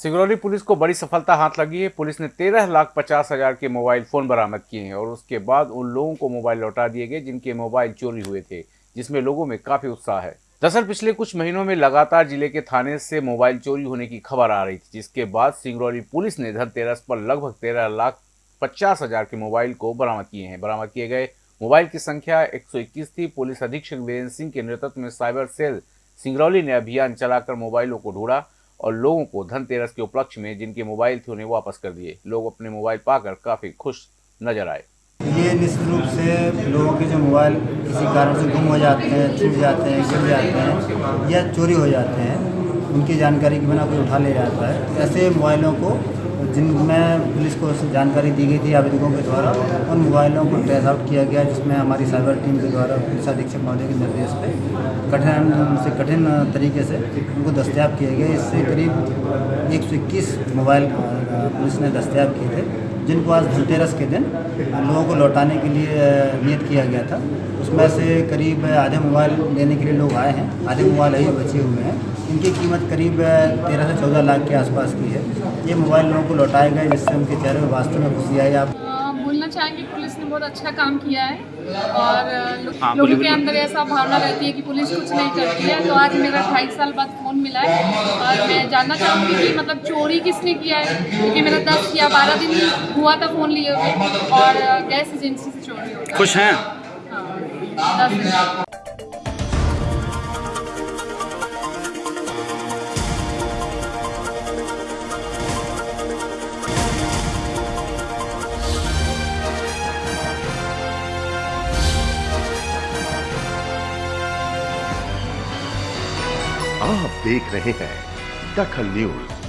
Singrauli police को बड़ी सफलता हाथ लगी है। पुलिस ने तेरह लाख पचास हज़ार के मोबाइल फ़ोन बरामद किए हैं और उसके बाद उन लोगों को मोबाइल लौटा दिए गए जिनके मोबाइल चोरी हुए थे, जिसमें लोगों में काफ़ी उत्साह है। दरअसल पिछले कुछ महीनों में लगातार ज़िले के थाने से मोबाइल चोरी होने की खबर आ रही थी, जिसके बाद सिंगरौली पुलिस ने धनतेरस पर लगभग तेरह लाख पचास हज़ार के मोबाइल को बरामद किए हैं। बरामद किए गए मोबाइल की संख्या 121 थी। पुलिस अधीक्षक वीरेंद्र सिंह के नेतृत्व में साइबर सेल सिंगरौली ने अभियान चलाकर मोबाइलों को ढूंढा और लोगों को धनतेरस के उपलक्ष्य में जिनके मोबाइल थे उन्हें वापस कर दिए। लोग अपने मोबाइल पाकर काफ़ी खुश नज़र आए। ये निश्चित रूप से लोगों के जो मोबाइल किसी कारण से गुम हो जाते हैं, छूट जाते हैं, गिर जाते हैं या चोरी हो जाते हैं, उनकी जानकारी के बिना कोई उठा ले जाता है। ऐसे मोबाइलों को जिनमें पुलिस को जानकारी दी गई थी आवेदकों के द्वारा, उन मोबाइलों को ट्रेस आउट किया गया, जिसमें हमारी साइबर टीम के द्वारा पुलिस अधीक्षक महोदय के निर्देश पर कठिन से कठिन तरीके से उनको दस्तियाब किए गए। इससे करीब एक सौ इक्कीस मोबाइल पुलिस ने दस्तियाब किए थे। जिनको आज धनतेरस के दिन लोगों को लौटाने के लिए नियत किया गया था, उसमें से करीब आधे मोबाइल लेने के लिए लोग आए हैं। आधे मोबाइल अभी बचे हुए हैं। इनकी कीमत करीब तेरह से चौदह लाख के आसपास की है। ये मोबाइल लोगों को लौटाए गए, जिससे उनके चेहरे में वास्तव में खुशी आई। आप चाहेंगे पुलिस ने बहुत अच्छा काम किया है और हाँ, लोगों के अंदर ऐसा भावना रहती है कि पुलिस कुछ नहीं करती है। तो आज मेरा ढाई साल बाद फ़ोन मिला है और मैं जानना चाहूँगी कि मतलब चोरी किसने किया है? क्योंकि मेरा दस या बारह दिन हुआ था फ़ोन लिए हुए और गैस एजेंसी से चोरी खुश हैं? हाँ आप देख रहे हैं दखल न्यूज़।